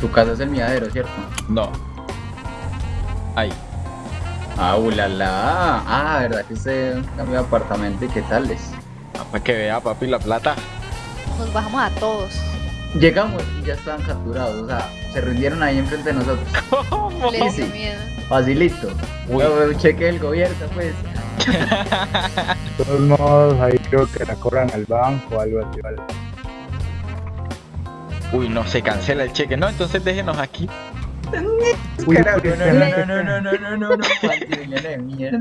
Su casa es el miadero, ¿cierto? No. Ahí. Ah, ulala. Ah, ¿verdad que usted cambió de apartamento y qué tal es? Ah, Para que vea, papi, la plata. Nos bajamos a todos. Llegamos y ya estaban capturados, o sea, se rindieron ahí enfrente de nosotros. Les dio sí. miedo. Facilito. Uy. No, un cheque del gobierno, pues. De todos modos, ahí creo que la cobran al banco o algo así, ¿vale? Uy, no, se cancela el cheque. No, entonces déjenos aquí. Uy, no, se no, no, no, no, no, no, no, de mierda.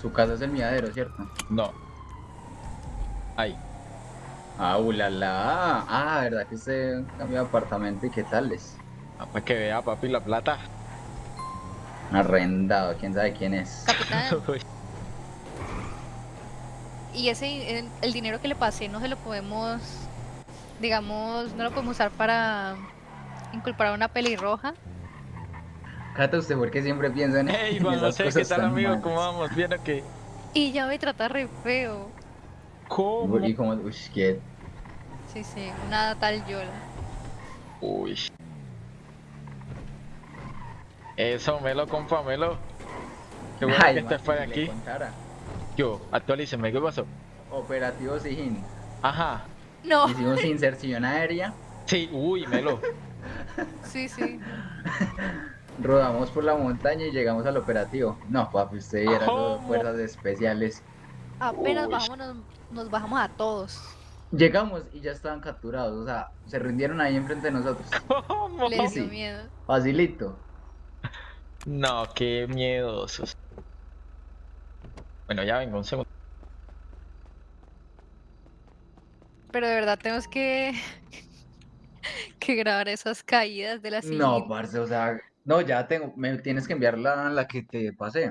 Su casa es el miadero, ¿cierto? No. Ahí. Ah, ulala. Ah, ¿verdad que usted cambió de apartamento y qué tal es? Ah, Para que vea, papi, la plata. Arrendado, quién sabe quién es. Capitán. Y ese, el, el dinero que le pasé no se lo podemos, digamos, no lo podemos usar para inculpar a una pelirroja. Cata, usted porque siempre piensa en, Juan esas José, ¿qué tal, amigo? malas. ¿Cómo vamos? ¿Bien o qué? Y ya me trata re feo. ¿Cómo? Y como, uy, que Sí, sí, una tal Yola. Uy. Eso, Melo, compa, Melo. Qué bueno Ay, que estés por aquí. contara. Yo, actualíceme, ¿qué pasó? Operativo Sigin. Ajá. No, Hicimos inserción aérea, Sí, uy, Melo. sí, sí. rodamos por la montaña y llegamos al operativo. No, papi, usted viera ¿Cómo? las fuerzas especiales. Apenas bajamos, nos, bajamos a todos. Llegamos y ya estaban capturados, o sea, se rindieron ahí enfrente de nosotros. ¿Cómo? Les dio miedo. Facilito. No, qué miedosos. Bueno, ya vengo, un segundo. Pero de verdad tenemos que, que grabar esas caídas de la silla. No, parce, o sea, no, ya tengo, me tienes que enviar la, la que te pasé.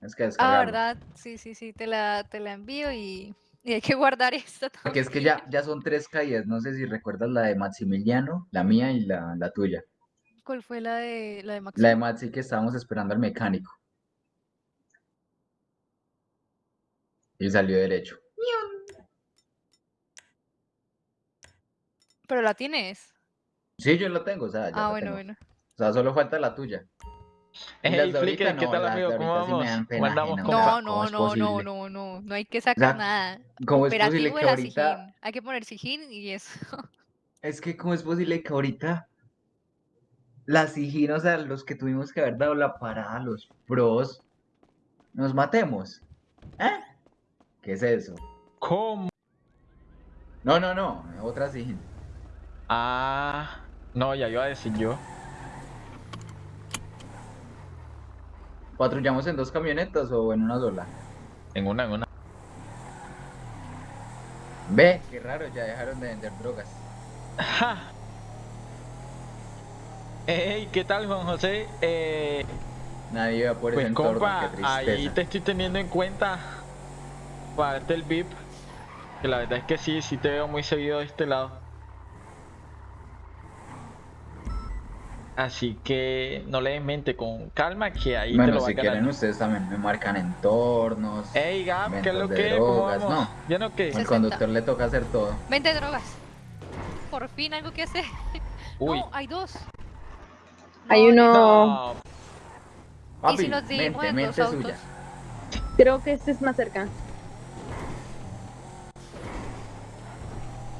Es que Ah, descargarla. ¿verdad? Sí, sí, sí, te la, te la envío y, y hay que guardar esto Porque es que ya, ya son tres caídas, no sé si recuerdas la de Maximiliano, la mía y la, la tuya. ¿Cuál fue la de la de Maxi? La de Maxi que estábamos esperando al mecánico. Y salió derecho. Pero la tienes. Sí, yo la tengo, o sea, ya Ah, la bueno, tengo. bueno. O sea, solo falta la tuya. Hey, Flicker, ¿qué no, tal, amigo? ¿Cómo sí vamos? sea, No, ¿cómo no, no, no, no, no, no hay que sacar sea, nada. ¿Cómo es posible Operativo que ahorita... Sijín. Hay que poner Sijín y eso. Es que cómo es posible que ahorita las Sijín, o sea, los que tuvimos que haber dado la parada, los pros, nos matemos. ¿Eh? ¿Qué es eso? ¿Cómo? No, no, no, otra Sijín. Ah, no, ya iba a decir yo. ¿Patrullamos en dos camionetas o en una sola? En una, en una. Ve, qué raro, ya dejaron de vender drogas. Ja. Hey, ¿qué tal, Juan José? Eh, Nadie iba por ese pues, entorno, compa, qué ahí te estoy teniendo en cuenta para darte el VIP. Que la verdad es que sí, sí te veo muy seguido de este lado. Así que no le des mente con calma que ahí te Bueno, lo vas si quieren ustedes también me marcan entornos. Ey, Gab, ¿qué es lo que? ¿Cómo drogas, no. ¿Ya no qué? Al 60. conductor le toca hacer todo. Vente drogas. Por fin algo que hacer. Uy. No, hay dos. Hay No, uno, No, ¿Y Papi, si nos dividimos mente, en dos mente autos? suya. creo que este es más cerca.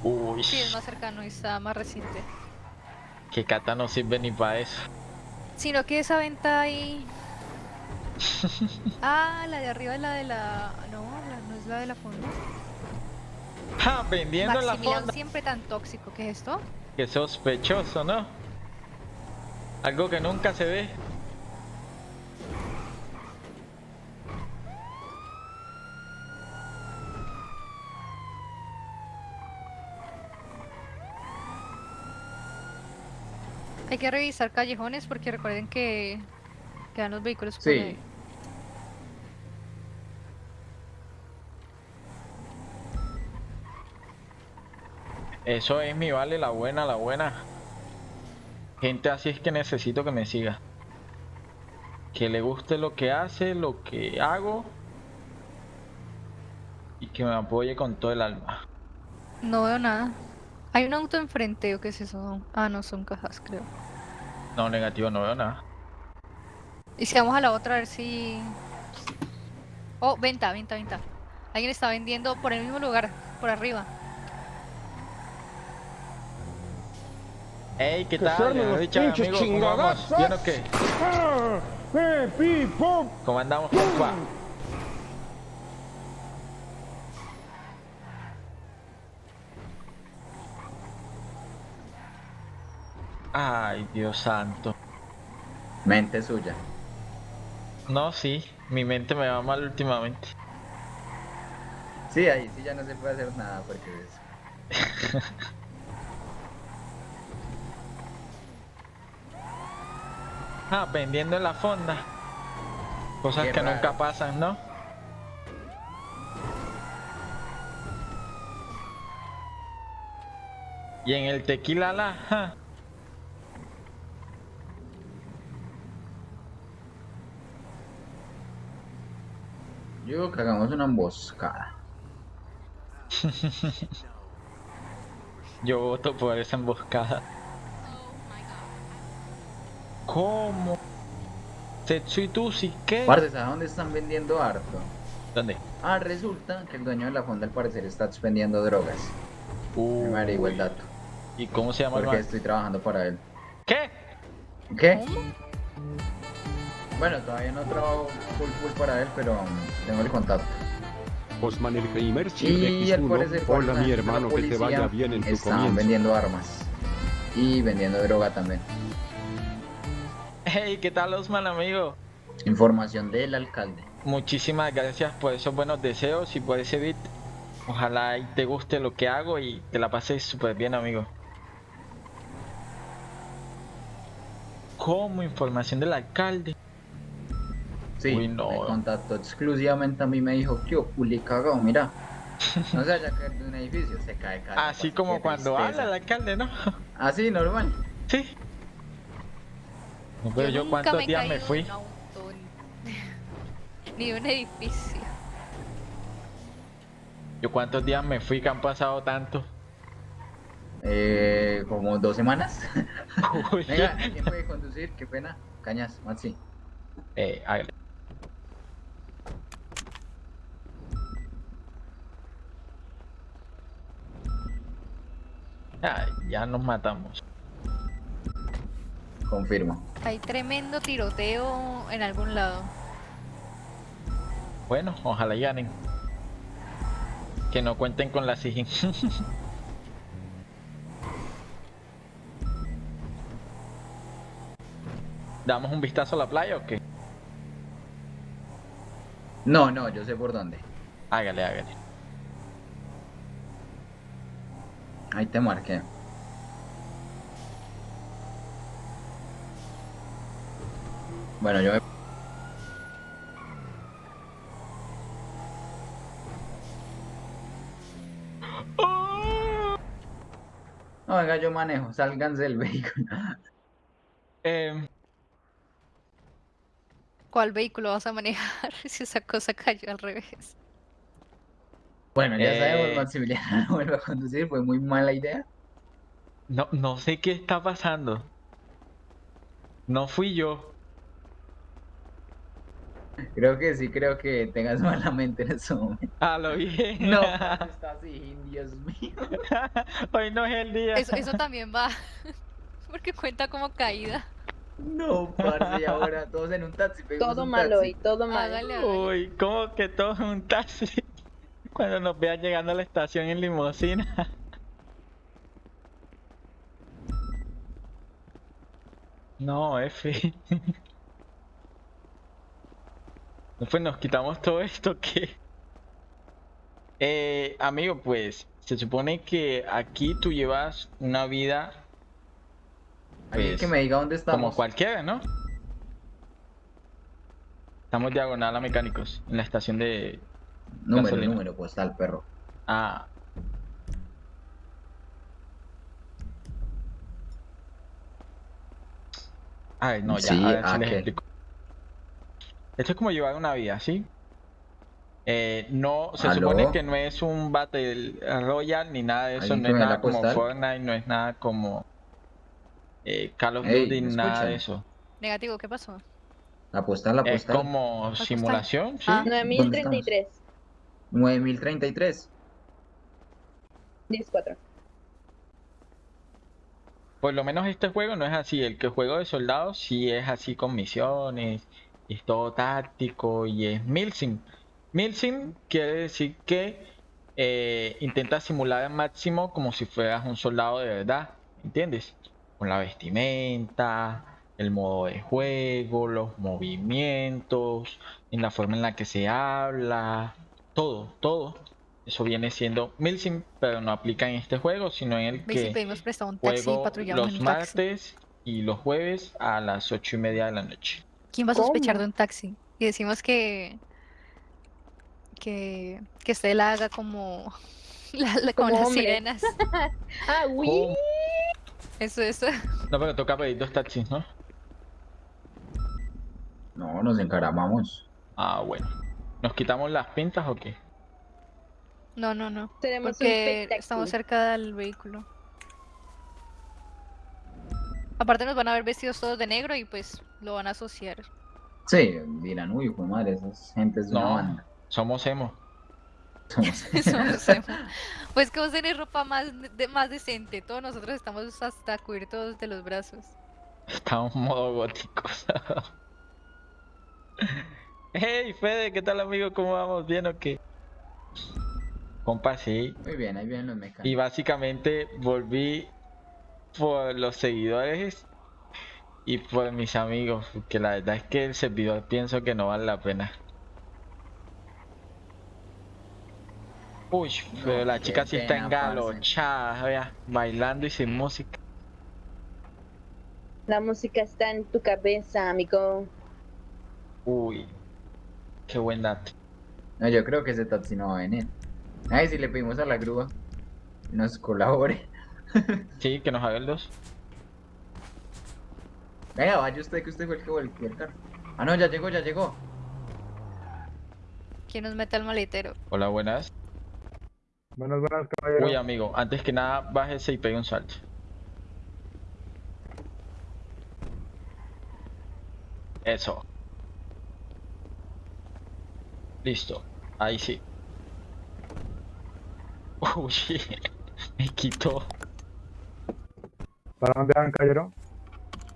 Uy, Sí, es más cercano y está más reciente. que Cata no sirve ni para eso. Sino que esa venta ahí. Ah, la de arriba es la de la. No, la- no es la de la fonda. Ja, vendiendo en la fonda. siempre tan tóxico. ¿Qué es esto? Qué sospechoso, ¿no? Algo que nunca se ve. Hay que revisar callejones porque recuerden que quedan los vehículos Sí. ahí. Eso es mi vale, la buena, la buena. Gente así es que necesito que me siga. Que le guste lo que hace, lo que hago. y que me apoye con todo el alma. No veo nada. Hay un auto enfrente, ¿o qué es eso? Ah, no, son cajas, creo. No, negativo, no veo nada. Y si vamos a la otra a ver si... Oh, venta, venta, venta. Alguien está vendiendo por el mismo lugar, por arriba. Ey, ¿qué Que tal? Richard, pinches. ¿Bien o qué? ¿Cómo andamos, compa? Ay, Dios santo. Mente suya. No, sí, mi mente me va mal últimamente. Sí, ahí sí ya no se puede hacer nada porque es... Vendiendo en la fonda. Cosas Qué que raro. nunca pasan, ¿no? Y en el tequila la, ja, Yo digo que hagamos una emboscada. yo voto por esa emboscada. ¿Cómo? Setsuitusi, ¿qué? Parce, ¿sabes dónde están vendiendo harto? ¿Dónde? Ah, resulta que el dueño de la fonda al parecer está vendiendo drogas. Me Uy, averiguo el dato. ¿Y cómo se llama el Porque man? estoy trabajando para él. ¿Qué? ¿Qué? Bueno, todavía no trabajo full full para él, pero tengo el contacto. Osman el Gamer Y al parecer X1. por Hola la mi hermano, que te policía vaya bien en tu Están comienzo. vendiendo armas. Y vendiendo droga también. Hey, ¿qué tal Osman, amigo? Información del alcalde. Muchísimas gracias por esos buenos deseos y por ese beat. Ojalá y te guste lo que hago y te la pases súper bien, amigo. Como información del alcalde. Sí, Uy, no. me contactó exclusivamente a mí me dijo, que culi cagado, mira. No se vaya a caer de un edificio, se cae cada Así como cuando tristeza. habla el alcalde, ¿no? Así, normal. Sí. No, Pero yo, nunca cuántos he días me fui. de un auto, ni- un edificio. Yo cuántos días me fui que han pasado tanto. Eh, como dos semanas. Venga, ¿quién puede conducir? Qué pena. Cañas, Maxi. eh, hágale. Ay, ya nos matamos. Confirmo. Hay tremendo tiroteo en algún lado. Bueno, ojalá ganen. Que no cuenten con la SIGIN. ¿Damos un vistazo a la playa o qué? No, no, yo sé por dónde. Hágale, hágale. Ahí te marqué. Bueno, yo me... No, venga, yo manejo. Sálganse del vehículo. Eh, ¿Cuál vehículo vas a manejar si esa cosa cayó al revés? Bueno, ya Eh. sabemos, Maximiliano vuelve a conducir. Fue muy mala idea. no, no sé qué está pasando. No fui yo. Creo que sí, creo que tengas mala mente en ese momento. A lo bien. No, está así, Dios mío. Hoy no es el día. Eso, eso también va. Porque cuenta como caída. No, parce, y ahora todos en un taxi. Todo un mal taxi. hoy, todo mal. Hágale, hágale. Uy, ¿cómo que todo es un taxi? Cuando nos vean llegando a la estación en limusina. No, F. Pues nos quitamos todo esto que... Eh, amigo, pues se supone que aquí tú llevas una vida Pues, que me diga dónde estamos. como cualquiera, ¿no? Estamos diagonal a mecánicos en la estación de... Número, gasolina. número postal, perro. Ah. Ay, no, ya, Sí, a ver si les ¿qué? explico. Esto es como llevar una vida, ¿sí? Eh, no, se ¿Aló? supone que no es un Battle Royale ni nada de eso, ¿Alguien no es nada como? Fortnite, no es nada como eh, Call of Duty, ¿me nada de eso. Negativo, ¿qué pasó? La postal, la Es como simulación, sí. Ah. 9033. 9033. 104. Por lo menos este juego no es así. El que juego de soldados sí es así con misiones, y es todo táctico y es Milsim. Milsim quiere decir que eh, intenta simular al máximo como si fueras un soldado de verdad, ¿entiendes? Con la vestimenta, el modo de juego, los movimientos, en la forma en la que se habla, todo, todo. Eso viene siendo Milsim, pero no aplica en este juego, sino en el que Juego los martes y los jueves a las ocho y media de la noche. ¿Quién va a sospechar ¿Cómo? de un taxi? Y decimos que que que haga como la, la- como Como las hombre. sirenas. Ah, uy. ¿Cómo? Eso, eso. No, pero toca pedir dos taxis, ¿no? No, nos encaramamos. Ah, bueno. ¿Nos quitamos las pintas o qué? No, no, no. Tenemos Porque estamos cerca del vehículo. Aparte nos van a ver vestidos todos de negro y pues lo van a asociar. Sí, dirán, uy, hijo de madre, esas gentes de una No. banda. Somos emo. Somos- Somos emo. Pues que vos tenés ropa más, de- más decente. Todos nosotros estamos hasta cubiertos de los brazos. Estamos modo góticos. Hey, Fede, ¿qué tal, amigo? ¿Cómo vamos? ¿Bien o qué? Compa, sí. Muy bien, ahí vienen los Y mecánicos. básicamente volví por los seguidores y por mis amigos, porque la verdad es que el servidor pienso que no vale la pena. Uy, pero No, la chica sí está engalochada, vea, bailando y sin música. La música está en tu cabeza, amigo. Uy, qué buen dato. No, yo creo que ese taxi no va a venir. Ay, si le pedimos a la grúa que nos colabore. Sí, que nos haga el 2. Venga, vaya usted que usted fue el que volvió el carro. Ah, no, ya llegó, ya llegó. ¿Quién nos mete al maletero? Hola, buenas. Buenas, buenas, caballero. Uy, amigo, antes que nada, bájese y pegue un salto. Eso. Listo. Ahí sí. Uy, me quitó ¿Para dónde van, caballero?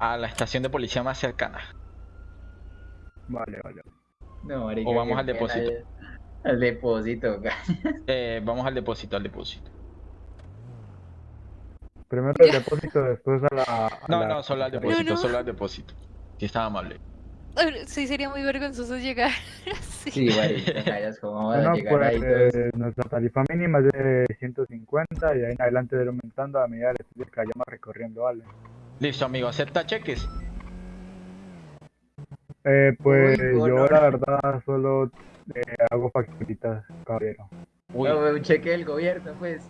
a la estación de policía más cercana. Vale, vale. No, marica, O vamos qué al depósito. eh. Al depósito, Eh, vamos al depósito, al depósito. Primero el depósito, después a la. a No, la no, solo al depósito, no. solo al depósito. Si estaba amable. Sí, sería muy vergonzoso llegar así. Sí, marica, callas, ¿cómo van a Bueno, llegar ahí todos? nuestra tarifa mínima es de 150 y ahí en adelante de ir aumentando a medida de que vayamos recorriendo, ¿vale? Listo, amigo, ¿acepta cheques? Eh, pues Uy, yo la verdad solo eh, hago facturitas, caballero. Uy. No, un cheque del gobierno, pues.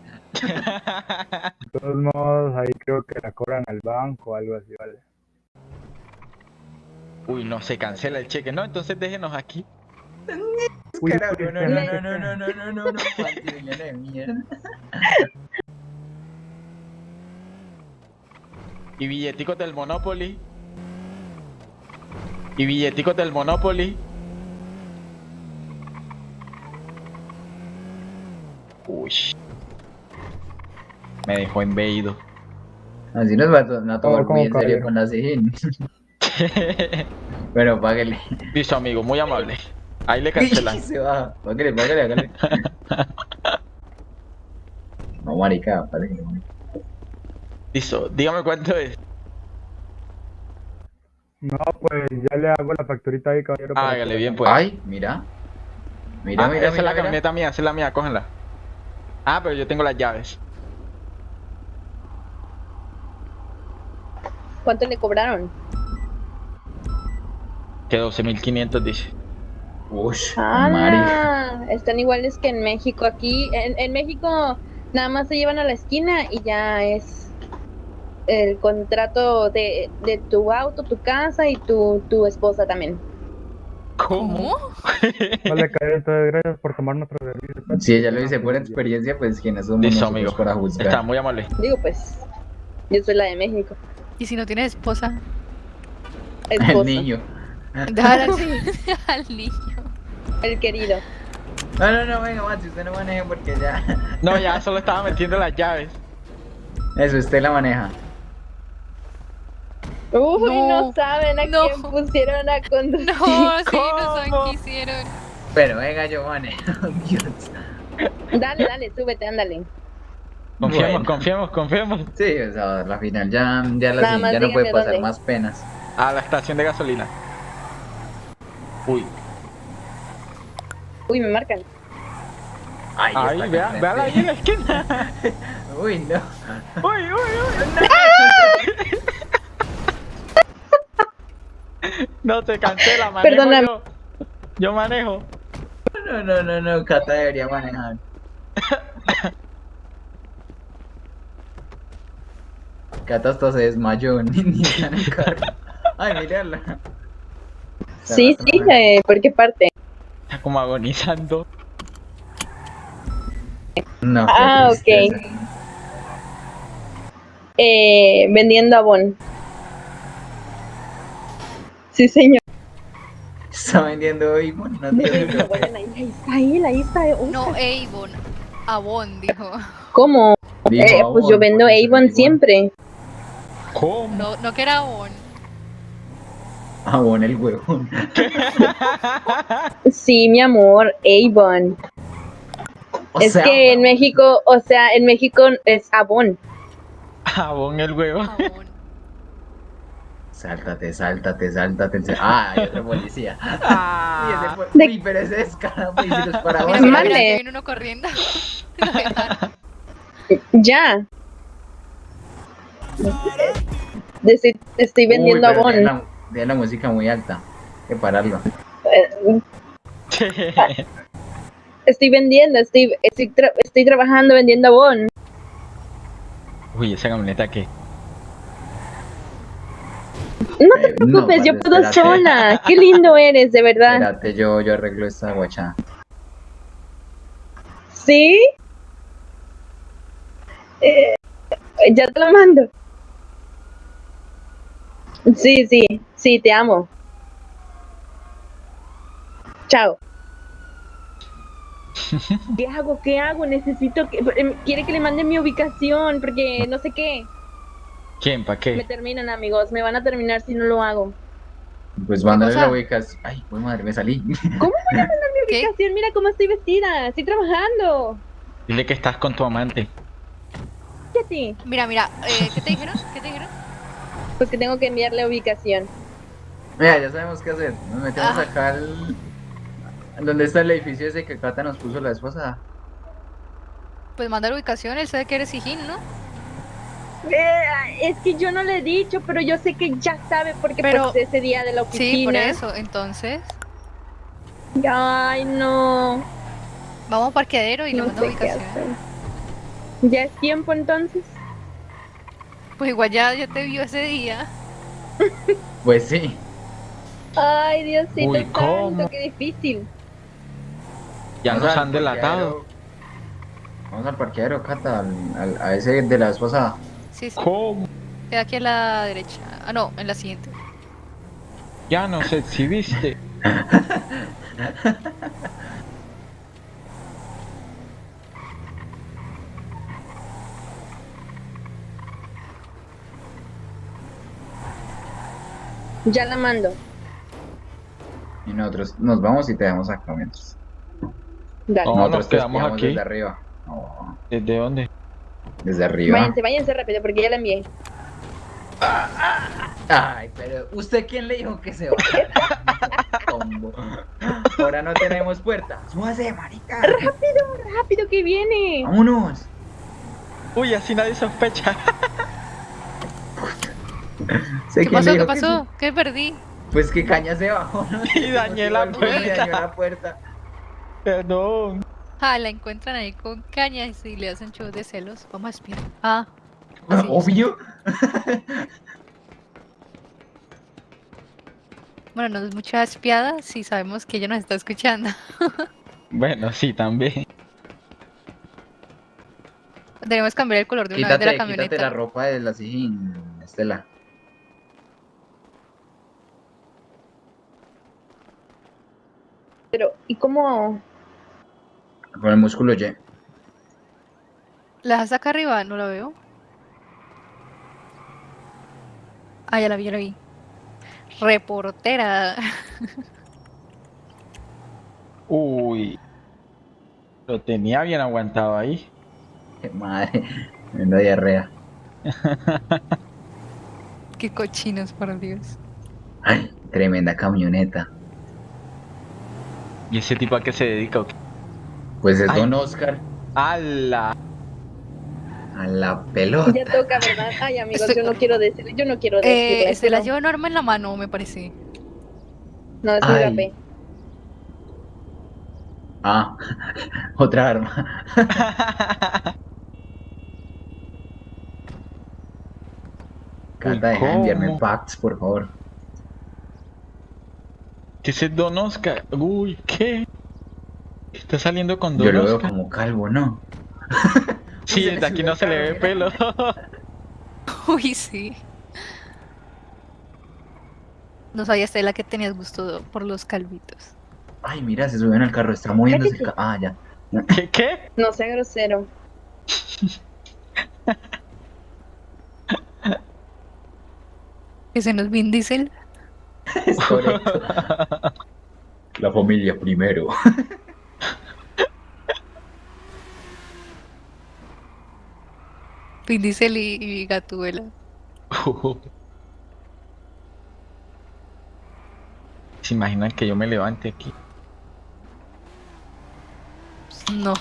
De todos modos, ahí creo que la cobran al banco o algo así, ¿vale? Uy, no, se cancela el cheque. No, entonces déjenos aquí. Uy, no, no, no, no, no, no, no, no, no, de mierda. Y billeticos del Monopoly. Y billeticos del Monopoly. Uy. Me dejó embeído. Así nos va a, to- a tomar ¿Cómo, muy en serio con la. Bueno, páguele. Listo, amigo, muy amable. Ahí le cancelan. Se va. Páguele, páguele, hágale. No, marica, páguele. Listo, dígame cuánto es. No, pues ya le hago la facturita ahí, caballero. para Hágale bien, pues. Ay, mira. Mira, Ah, mira, esa es la mira. camioneta mía, esa es la mía, cógenla. Ah, pero yo tengo las llaves. ¿Cuánto le cobraron? Que 12.500 dice. Ah, están iguales que en México. Aquí, en, en México, nada más se llevan a la esquina y ya es el contrato de, de tu auto, tu casa y tu, tu esposa también. ¿Cómo? Entonces gracias por tomar nuestro servicio. Si ella lo dice por experiencia, pues quiénes somos Listo, amigo. para juzgar. Está muy amable. Digo, pues, yo soy la de México. Y si no tienes esposa, El Esposa. niño. Déjala así al niño. El querido. No, no, no, venga, Maxi, usted no maneje porque ya. No, ya solo estaba metiendo las llaves. Eso, usted la maneja. Uy, no, No, saben a no. quién pusieron a conducir. No, sí, no saben qué hicieron. Pero venga, yo manejo. Dios. Dale, dale, súbete, ándale. Confiemos, Bueno. confiemos, confiemos. Sí, o sea, la final ya, ya, la, ya no puede pasar dónde. más penas. A la estación de gasolina. Uy. Uy, me marcan. Ay, Ahí, está vea, véala ahí en la esquina. Uy, no. Uy, uy, uy. No te cancela, manejo Perdóname. yo. Yo manejo. No, no, no, no, Cata debería manejar. Cata hasta se desmayó, ni, en el carro. Ay, mírala. Sí, sí, eh, ¿por qué parte? Está como agonizando. No, Ah, ok. Eh, vendiendo abón. Sí, señor. Está vendiendo bueno, no te ahí, está él, ahí está. Uy, No, Avon. Avon, dijo. ¿Cómo? Digo, Eh, pues yo Avon, vendo Avon siempre. ¿Cómo? No, no que era Avon. Avon el huevón. Sí, mi amor, Avon. O es sea, que en México, o sea, en México es abón. Jabón el huevo. Avon. Sáltate, sáltate, sáltate. Ah, hay otro policía. Y ese Ah, De- Uy, pero ese es cara, pues, y los que viene uno corriendo. Ya. Estoy, estoy vendiendo Uy, pero abón. Tiene la, música muy alta. Hay que pararlo. Estoy vendiendo, estoy, estoy, tra- estoy trabajando vendiendo abón. Uy, esa camioneta que. No te Eh, preocupes, no, yo puedo espérate. sola. Qué lindo eres, de verdad. Espérate, yo, yo arreglo esta guachada. ¿Sí? Eh, ya te lo mando. Sí, sí, sí, te amo. Chao. ¿Qué hago? ¿Qué hago? Necesito que... em, Quiere que le mande mi ubicación porque no sé qué. ¿Quién? ¿Para Me qué? terminan, amigos. Me van a terminar si no lo hago. Pues mándale la ubicas. Ay, pues madre, me salí. ¿Cómo me van a mandar mi ¿Qué? ubicación? Mira cómo estoy vestida. Estoy trabajando. Dile que estás con tu amante. ¿Qué a ti? Mira, mira, eh, ¿qué te dijeron? ¿Qué te dijeron? Pues que tengo que enviarle ubicación. Mira, ya sabemos qué hacer. Nos metemos Ah. acá al. ¿Dónde está el edificio ese que Cata nos puso la esposa? Pues manda la ubicación, él sabe que eres hijín, ¿no? Eh, es que yo no le he dicho, pero yo sé que ya sabe porque Pero- pues ese día de la oficina. Sí, por eso. Entonces, Ay, no. vamos a parqueadero y le no sé qué ubicación. ¿Ya es tiempo entonces? Pues igual ya, ya te vio ese día. Pues sí. Ay, Diosito Uy, santo, ¿cómo? qué difícil. Ya nos han delatado. Vamos al parqueadero, Cata, al, al- a ese de la esposa. Sí, sí. ¿Cómo? Queda aquí a la derecha. Ah, no, en la siguiente. Ya nos exhibiste. Ya la mando. Y nosotros nos vamos y te dejamos acá mientras. Dale. No, nosotros nos te quedamos aquí. Desde arriba. ¿Desde dónde? desde arriba. Váyanse, váyanse rápido porque ya la envié. Ay, pero ¿usted quién le dijo que se va? Ahora no tenemos puerta. Súbase, marica. Rápido que viene. Vámonos. Uy, así nadie sospecha. ¿Qué pasó? ¿Qué pasó? ¿Qué perdí? Pues que caña se bajó, ¿no? Y dañé la puerta. dañó la puerta. Perdón. Ah, la encuentran ahí con cañas y le hacen shows de celos. Vamos a espiar. Ah. así es. Obvio. Bueno, no es mucha espiada si sabemos que ella nos está escuchando. Bueno, sí, también. Debemos cambiar el color de una vez de la Quítate, quítate la camioneta. ropa de la Estela. Pero, ¿y cómo? Con el músculo Y. ¿La acá arriba? No la veo. Ah, ya la vi, ya la vi. Reportera. Uy. Lo tenía bien aguantado ahí. Qué madre. Me da diarrea. Qué cochinos, por Dios. Ay, tremenda camioneta. ¿Y ese tipo a qué se dedica? Pues es Ay. Don Oscar ¡Hala! a la pelota. Ya toca, ¿verdad? Ay, amigos, Estoy- yo no quiero decir, yo no quiero Eh, decirle, se la lleva Norma en la mano, me parece. No, es mi Ay. rapé. Ah, otra arma. Deja de enviarme packs, por favor. ¿Qué es el Don Oscar? Uy, ¿qué? Está saliendo con Don Yo lo veo como calvo, ¿no? Sí, desde aquí no se le ve pelo. Uy, sí. No sabía Estela que tenías gusto por los calvitos. Ay, mira, se suben al carro, está moviéndose el ca- Ah, ya. ¿Qué? ¿Qué? No sea grosero. Ese no es Vin Diesel. Es correcto. La familia primero. Vin Diesel y, y Gatúbela. ¿Se imaginan que yo me levante aquí? No.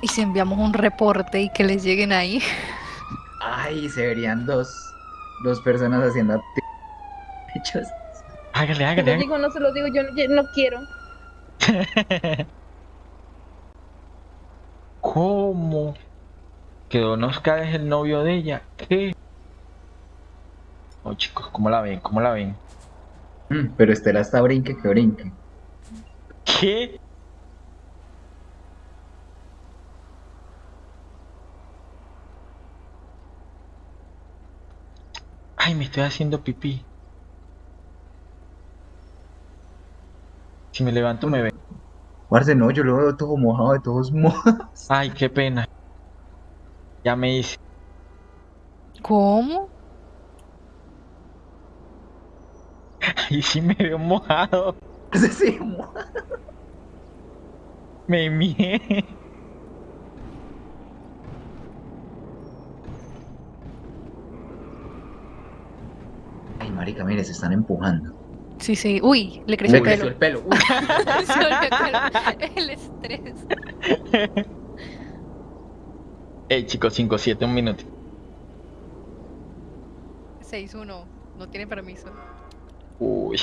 Y si enviamos un reporte y que les lleguen ahí. Ay, se verían dos, dos personas haciendo hechos. Hágale, Se hágale, lo hágale. digo, no se lo digo, yo yo no quiero. ¿Cómo? ¿Que Don Oscar es el novio de ella? ¿Qué? Oh, chicos, ¿cómo la ven? ¿Cómo la ven? Mm, pero Estela está brinque que brinque. ¿Qué? Ay, me estoy haciendo pipí. Si me levanto me ve. Parce, no, yo lo veo todo mojado de todos modos. Ay, qué pena. Ya me hice. ¿Cómo? Ay, sí me veo mojado. Sí, mo- Me mié. Marica, mire, se están empujando. Sí, sí. Uy, le creció Le el creció pelo. el pelo. Uy, el estrés. Ey, chicos, 5-7, un minuto. 6-1. No tiene permiso. Uy.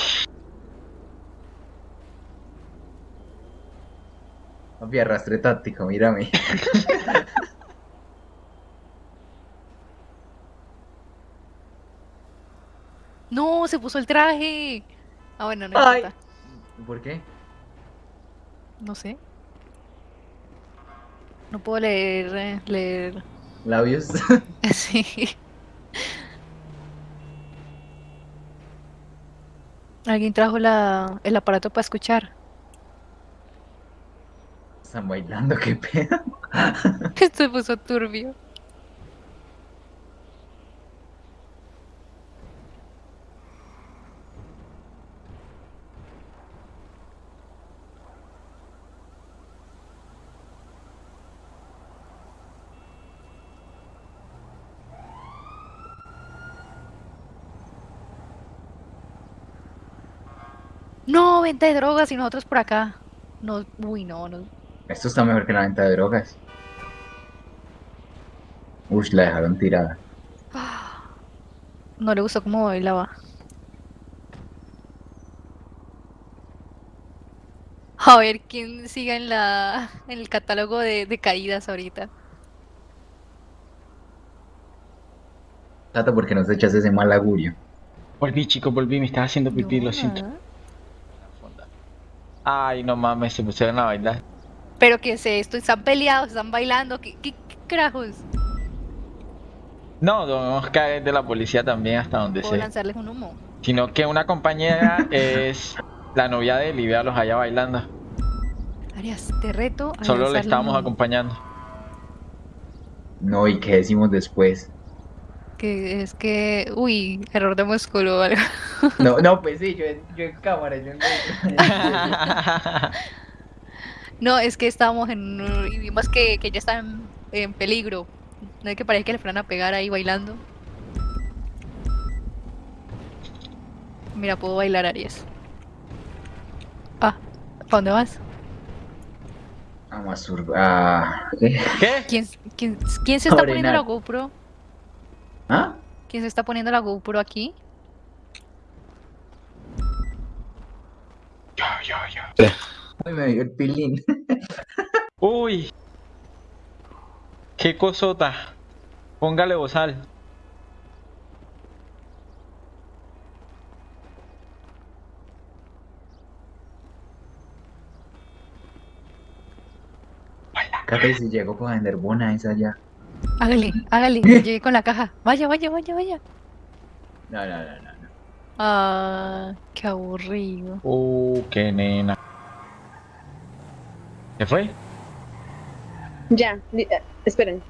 papi, arrastre táctico, mírame. No, se puso el traje. Ah, bueno, no Ay. importa. ¿Por qué? No sé. No puedo leer, eh, leer. Labios. Sí. Alguien trajo la, el aparato para escuchar. Están bailando, qué pedo. Esto se puso turbio. No, venta de drogas y nosotros por acá. No, uy, no, no. Esto está mejor que la venta de drogas. Uy, la dejaron tirada. No le gustó cómo bailaba. A ver quién sigue en la en el catálogo de, de caídas ahorita. Tato, ¿por qué no te echas ese mal augurio? Volví, chicos, volví. Me estaba haciendo pipí, No, lo siento. nada. Ay, no mames, se pusieron a bailar. Pero que es esto, están peleados, están bailando, ¿qué, qué, qué carajos? No, debemos caer de la policía también hasta donde Puedo sea. lanzarles un humo. Sino que una compañera es la novia de él y véalos allá bailando. Arias, te reto a Solo le estábamos acompañando. No, ¿y qué decimos después? Que es que, uy, error de músculo o algo. No, no, pues sí, yo en, yo en cámara, yo en... No, es que estábamos en y vimos que, que ya está en, en peligro. No hay que parece que le fueran a pegar ahí bailando. Mira, puedo bailar Aries. Ah, ¿para dónde vas? A masturbar... Ah, ¿qué? ¿Qué? ¿Quién, quién, quién se está poniendo la. GoPro? ¿Ah? ¿Quién se está poniendo la GoPro aquí? Yo, yo, yo. Uy, me dio el pilín. Uy. Qué cosota. Póngale bozal. Cata, y si llego para vender bonas allá. Hágale, hágale, llegué con la caja. Vaya, vaya, vaya, vaya. No, no, no, no. no. Ah, qué aburrido. Uh, qué nena. ¿Qué fue? Ya, eh, esperen.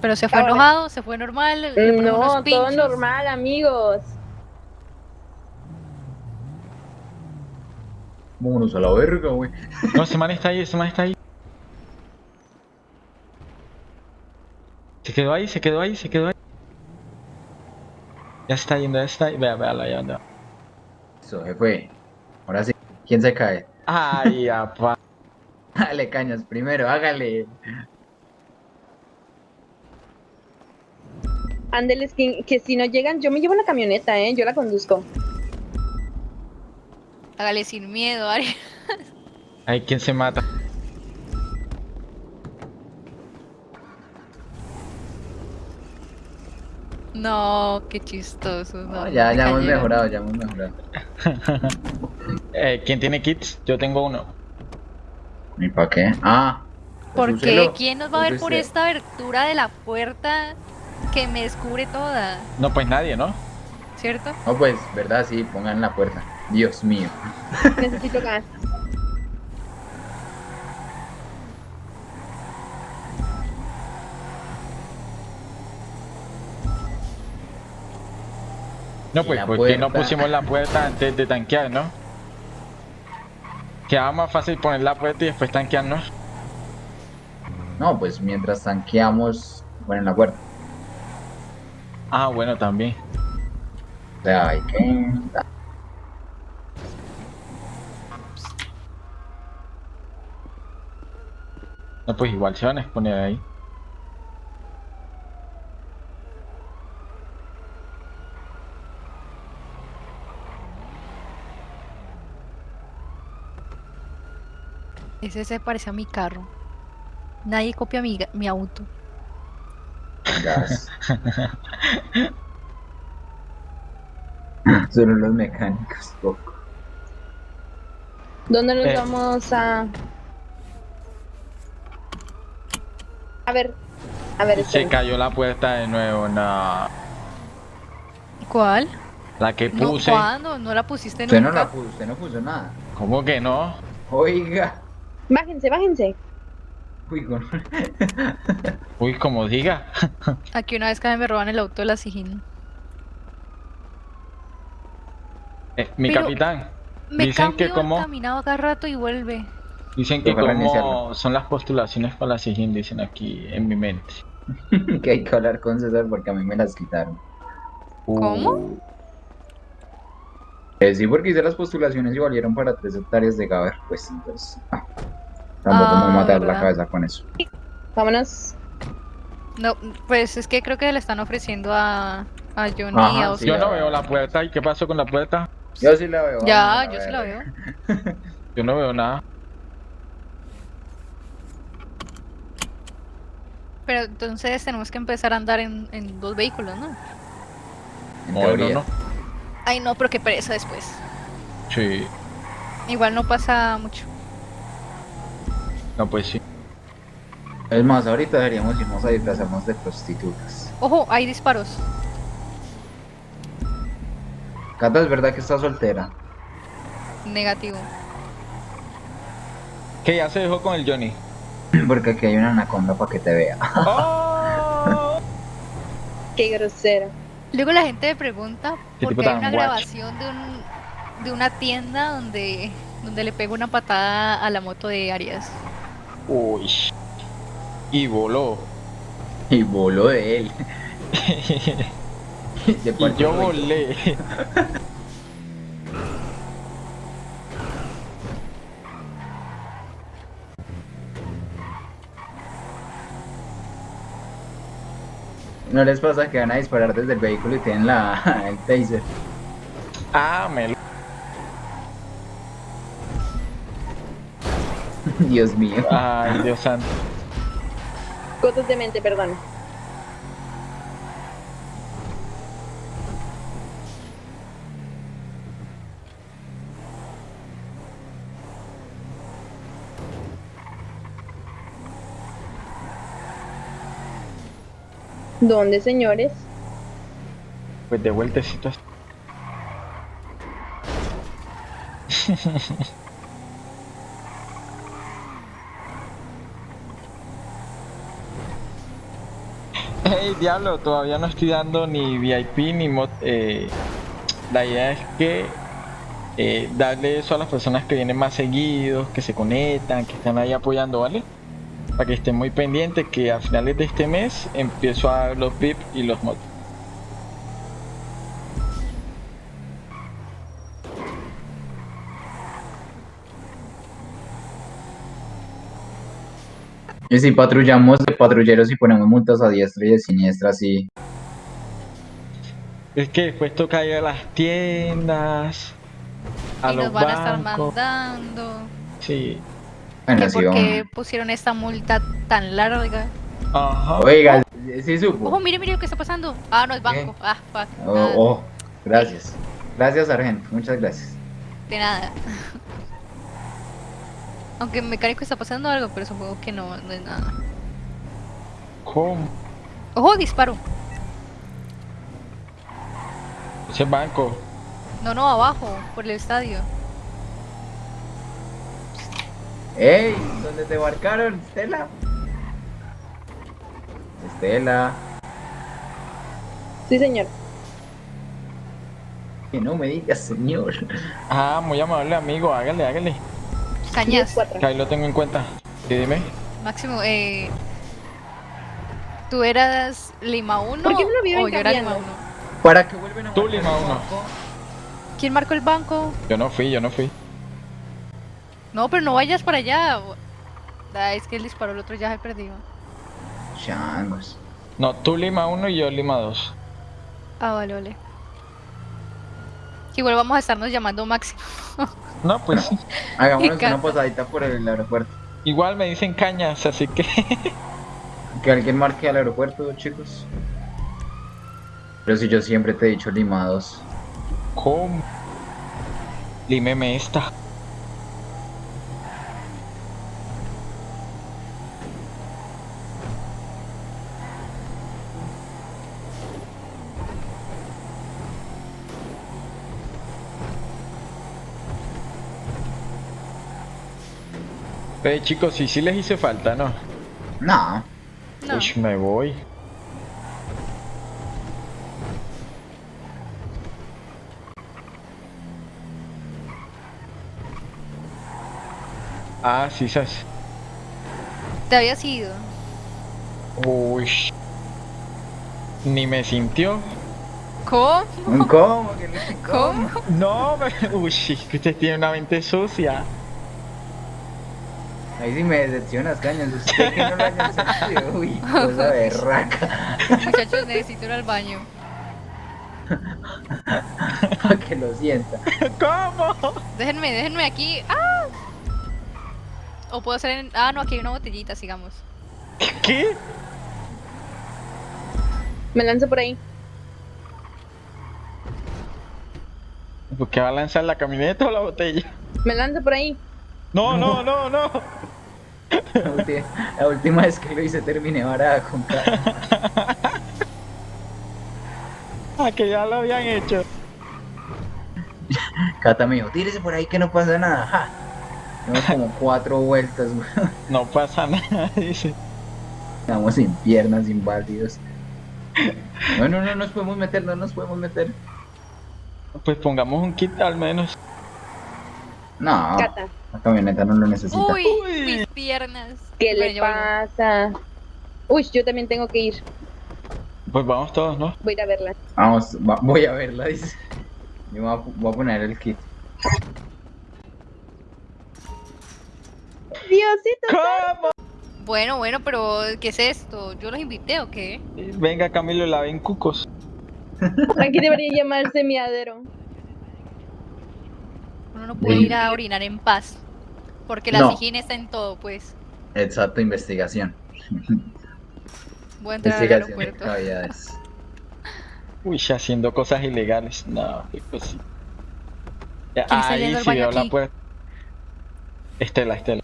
Pero se fue Ahora. enojado, se fue normal. No, todo normal, amigos. Vámonos a la verga, güey. No, ese man está ahí, ese man está ahí. Se quedó ahí, se quedó ahí, se quedó ahí. Ya está yendo, ya está ahí. Vea, vea, ya anda. Eso, se fue. Ahora sí. ¿Quién se cae? Ay, apa. Dale, cañas, primero, hágale. Ándeles, que, que si no llegan, yo me llevo la camioneta, ¿eh? Yo la conduzco. Hágale sin miedo, Ari. Ay, ¿quién se mata? No, qué chistoso. No, No, ya, me ya hemos mejorado, ya hemos mejorado. Eh, ¿Quién tiene kits? Yo tengo uno. ¿Y para qué? Ah. pues ¿Por qué? ¿Quién nos va a ver por usted. esta abertura de la puerta que me descubre toda? No, pues nadie, ¿no? ¿Cierto? No, pues, verdad, sí, pongan la puerta. Dios mío. Necesito gas. No, pues, ¿por qué no pusimos la puerta antes de tanquear, no? Quedaba más fácil poner la puerta y después tanquear, ¿no? No, pues mientras tanqueamos, ponen la puerta. Ah, bueno, también. O sea, hay que. No, pues igual se van a exponer ahí. Ese se parece a mi carro. Nadie copia mi, mi auto. Gas. Solo los mecánicos, poco. ¿Dónde nos Eh. vamos a...? A ver, a ver, Se cayó la puerta de nuevo, no. ¿Cuál? La que No, puse. ¿Cuándo? ¿No la pusiste Usted no nunca? la puso, usted no puso nada. ¿Cómo que no? Oiga. Bájense, bájense. Uy, con... Uy, como diga. Aquí una vez casi me roban el auto de la Sijín. Eh, mi Pero- capitán. Me Dicen que como- caminado cada rato y vuelve. Dicen que como son las postulaciones para la SIGIN, dicen aquí en mi mente. que hay que hablar con César porque a mí me las quitaron. ¿Cómo? Eh, sí, porque hice las postulaciones y valieron para tres hectáreas de Gaber. Pues entonces. ah, tampoco me voy a Ah, matar la ¿verdad? cabeza con eso. Vámonos. No, pues es que creo que le están ofreciendo a, a Johnny Ajá, a sí, Oscar. Yo no veo la puerta. ¿Y qué pasó con la puerta? Yo sí la veo. Ya, yo sí la veo. Yo no veo nada. Pero entonces tenemos que empezar a andar en, en dos vehículos, ¿no? Bueno, teoría. no. Ay, no, pero qué pereza después. Sí. Igual no pasa mucho. No, pues sí. Es más, ahorita deberíamos irnos a disfrazarnos de prostitutas. Ojo, hay disparos. Cata, ¿es verdad que está soltera? Negativo. Que ya se dejó con el Johnny. Porque aquí hay una anaconda para que te vea. ¡Oh! Qué grosero. Luego la gente me pregunta Qué por tipo qué hay una grabación de, un, de una tienda donde, donde le pego una patada a la moto de Arias. Uy. Y voló. Y voló de él. De y yo volé. ¿No les pasa que van a disparar desde el vehículo y tienen la, el taser? Ah, me lo... Dios mío. Ay, Dios santo. Cosas de mente, perdón. ¿Dónde, señores? Pues de vueltecitos. Hey, diablo, todavía no estoy dando ni VIP ni mod. eh, la idea es que eh, darle eso a las personas que vienen más seguidos, que se conectan, que están ahí apoyando, ¿vale? Para que estén muy pendientes que a finales de este mes empiezo a dar los VIP y los mods. Y si patrullamos de patrulleros y ponemos multas a diestra y de siniestra, sí. Es que después toca ir a las tiendas, a y los nos van a estar bancos. mandando. Sí. Bueno, sí, por qué vamos. pusieron esta multa tan larga. Ajá. Oiga, sí supo. Ojo, mire, mire lo que está pasando. Ah, no, es banco. Ah, fuck. Oh, oh, gracias. Gracias, sargento. Muchas gracias. De nada. Aunque en mecánico está pasando algo, pero supongo que no, no es nada. ¿Cómo? Ojo, disparo. Ese banco. No, no, abajo, por el estadio. ¡Ey! ¿Dónde te marcaron, Estela? Estela. Sí, señor. Que no me digas, señor. Ah, muy amable amigo, hágale, hágale. Cañas. 10-4. Que ahí lo tengo en cuenta. Sí, dime. Máximo, eh. ¿Tú eras Lima 1 ¿Por qué me lo viven o yo era Lima cambiando? 1? ¿Para qué vuelven a Tú, Lima el uno. banco? ¿Quién marcó el banco? Yo no fui, yo no fui. No, pero no vayas para allá. Ah, es que él disparó, el otro ya se perdió. Changos. No, tú Lima 1 y yo Lima 2. Ah, vale, vale. Igual vamos a estarnos llamando Máximo. No, pues sí. Hagámonos encanta. una posadita por el aeropuerto. Igual me dicen cañas, así que. Que alguien marque al aeropuerto, chicos. Pero si yo siempre te he dicho limados. ¿Cómo? Límeme esta. Ve chicos, si sí les hice falta, ¿no? No. No. Uy, me voy. Ah, sí, sabes. Te habías ido. Uy. Ni me sintió. ¿Cómo? ¿Cómo? ¿Que no- ¿Cómo? No, me... Uy, que usted tiene una mente sucia. Ahí sí me decepcionas, cañas. Usted que no lo hayan sentido. Uy, cosa berraca. Muchachos, necesito ir al baño. Para que lo sienta. ¿Cómo? Déjenme, déjenme aquí. ¡Ah! O puedo hacer en... Ah, no, aquí hay una botellita, sigamos. ¿Qué? Me lanzo por ahí. ¿Por qué va a lanzar la camioneta o la botella? Me lanzo por ahí. No, no, no, no. La última, la última vez que lo hice terminé varada con. Ah, que ya lo habían hecho. Cata dijo, tírese por ahí que no pasa nada. Ja. Dimos como cuatro vueltas, weón. No pasa nada, dice. Estamos sin piernas, inválidos. Bueno, no nos podemos meter, no nos podemos meter. Pues pongamos un kit al menos. No, Cata, la camioneta no lo necesita. Uy, Uy. mis piernas. ¿qué Bueno, le pasa? Uy, yo también tengo que ir. Pues vamos todos, ¿no? Voy a ir a verla. Vamos, va- voy a verla, dice. Yo voy a, voy a poner el kit. Diosito. ¿Cómo? Bueno, bueno, pero ¿qué es esto? ¿Yo los invité o qué? Venga, Camilo, la ven cucos. Aquí debería llamarse miadero. Uno no puede Sí. ir a orinar en paz. Porque la No. higiene está en todo, pues. Exacto, investigación. Voy a entrar al aeropuerto. Uy, haciendo cosas ilegales. No, qué cosita. Ya, ¿Quién está Ahí sí veo la puerta. Estela, Estela.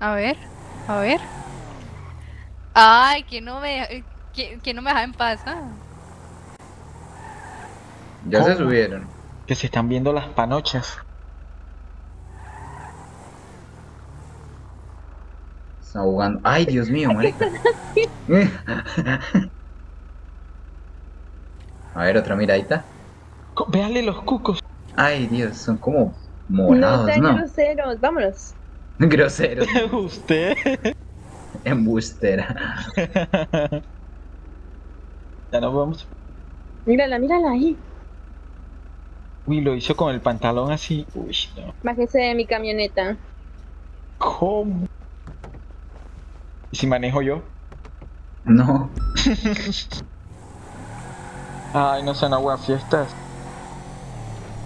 A ver, a ver. Ay, que no me, que, que no me deja en paz. ah. Ya se subieron. Que se están viendo las panochas. Está jugando. Ay, Dios mío, marica. A ver, otra miradita. Véale los cucos. Ay, Dios, son como No morados, sean ¿no? groseros. Vámonos. Groseros. Usted. Embustera. ya nos vamos. Mírala, mírala ahí. Uy, lo hizo con el pantalón así. Uy, no. Bájese de mi camioneta. ¿Cómo? ¿Y si manejo yo? No. Ay, no sean agua fiestas.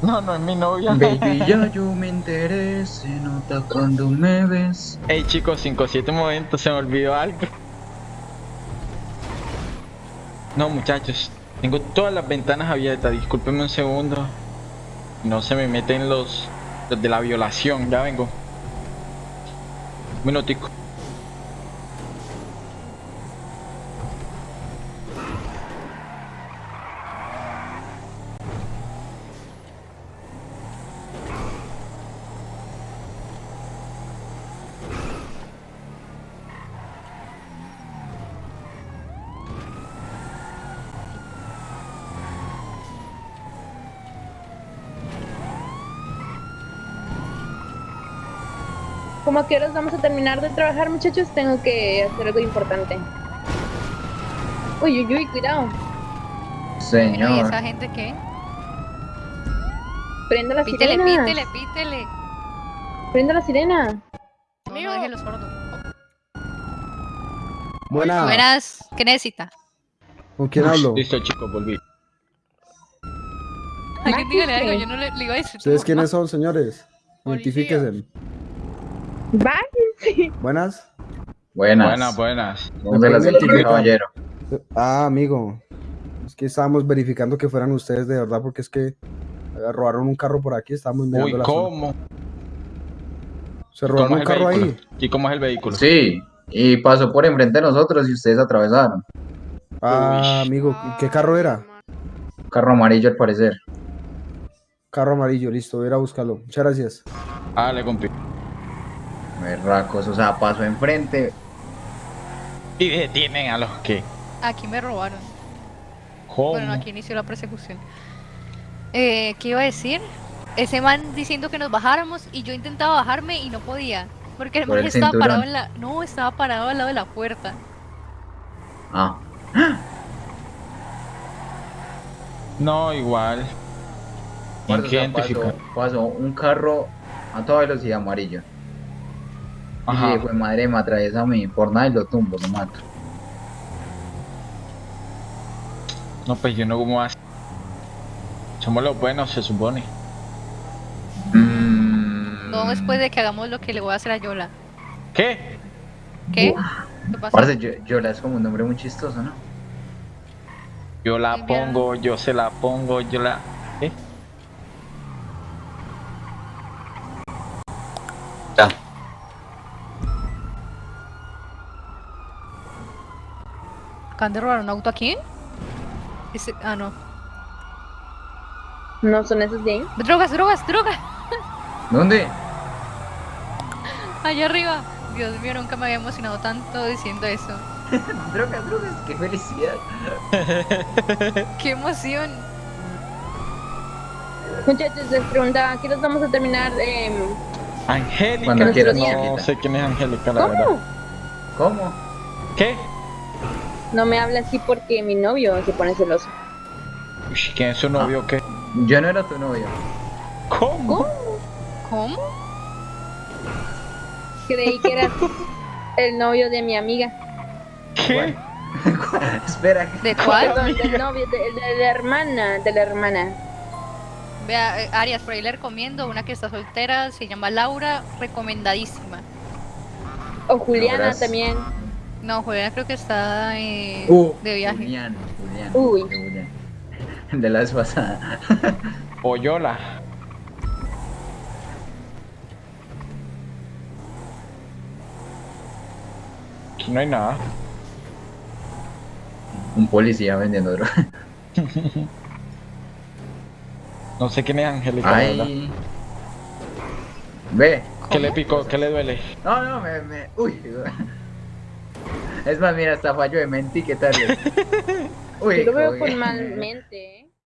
No, no es mi novia. Baby, ya yo me enteré. Se nota cuando me ves. Hey chicos, 5-7 momentos, se me olvidó algo. No muchachos, tengo todas las ventanas abiertas, discúlpenme un segundo. No se me meten los, los de la violación, ya vengo. Un minutico. ¿Cómo a qué horas vamos a terminar de trabajar, muchachos? Tengo que hacer algo importante. Uy, uy, uy, cuidado. Bueno, ¿y Señor. esa gente qué? Prenda la Pítele, sirena. pítele, pítele. Prenda la sirena. No, no deje los sordos. Buena. Buenas, ¿qué necesita? ¿Con quién hablo? Listo chicos, volví. Ay, que dígale algo, yo no le, le iba a decir. ¿Ustedes quiénes son, señores? Identifíquense. Bájense. Buenas. Buenas. Buenas, buenas. ¿Cómo se las caballero? Ah, amigo. Es que estábamos verificando que fueran ustedes de verdad, porque es que robaron un carro por aquí. Estábamos mirando Uy, la zona. ¿cómo? Se ¿Cómo robaron un carro vehículo? ahí. ¿Y cómo es el vehículo? Sí. Y pasó por enfrente de nosotros y ustedes atravesaron. Ah, Uy. amigo. ¿y ¿Qué carro era? Carro amarillo al parecer. Carro amarillo, listo. Voy a ir a buscarlo. Muchas gracias. Ah, le compré. Berracos, o sea, pasó enfrente. Y detienen a los que. Aquí me robaron. ¿Cómo? Bueno, no, aquí inició la persecución. Eh, ¿Qué iba a decir? Ese man diciendo que nos bajáramos y yo intentaba bajarme y no podía. Porque el Por man el estaba cinturón. parado en la. No, estaba parado al lado de la puerta. Ah. No, igual. Que o sea, pasó, pasó un carro a toda velocidad amarillo. Ajá. Y fue madre, me atraviesa a mí. Por nada y lo tumbo, lo mato. No, pues yo no como así. Somos los buenos, se supone. Mm. No después de que hagamos lo que le voy a hacer a Yola. ¿Qué? ¿Qué? ¿Qué pasa? Parce, yo, Yola es como un nombre muy chistoso, ¿no? Yo la pongo, yo se la pongo, yo la... ¿Eh? Ya. ¿Acaban de robar un auto aquí? Ese- Ah, no. No son esos de ahí. Drogas, drogas, drogas. ¿Dónde? Allá arriba. Dios mío, nunca me había emocionado tanto diciendo eso. drogas, drogas, qué felicidad. ¡Qué emoción! Muchachos, les preguntaba, ¿qué nos vamos a terminar? em, Angélica, Cuando quieras, no sé quién es Angélica, la verdad. ¿Cómo? ¿Qué? No me habla así porque mi novio se pone celoso. ¿Quién es su novio o qué? Yo no era tu novio. ¿Cómo? ¿Cómo? Creí que eras el novio de mi amiga. ¿Qué? Espera, ¿De cuál? Perdón, del novio, de, de la hermana, de la hermana. Vea, eh, Arias, por ahí le recomiendo una que está soltera, se llama Laura, recomendadísima. O Juliana Logras. también. No, Juliana creo que está eh, Uh, de viaje. Julián, Julián. Uy. de Julián. De la vez pasada. Aquí no hay nada. Un policía vendiendo droga. No sé quién es Angélica. Ay. Ve. ¿Qué le picó? ¿Qué le duele? No, no, me, me. Uy. Es más, mira, hasta fallo de mente y qué tal. Uy, Yo lo veo con mal mente, ¿eh?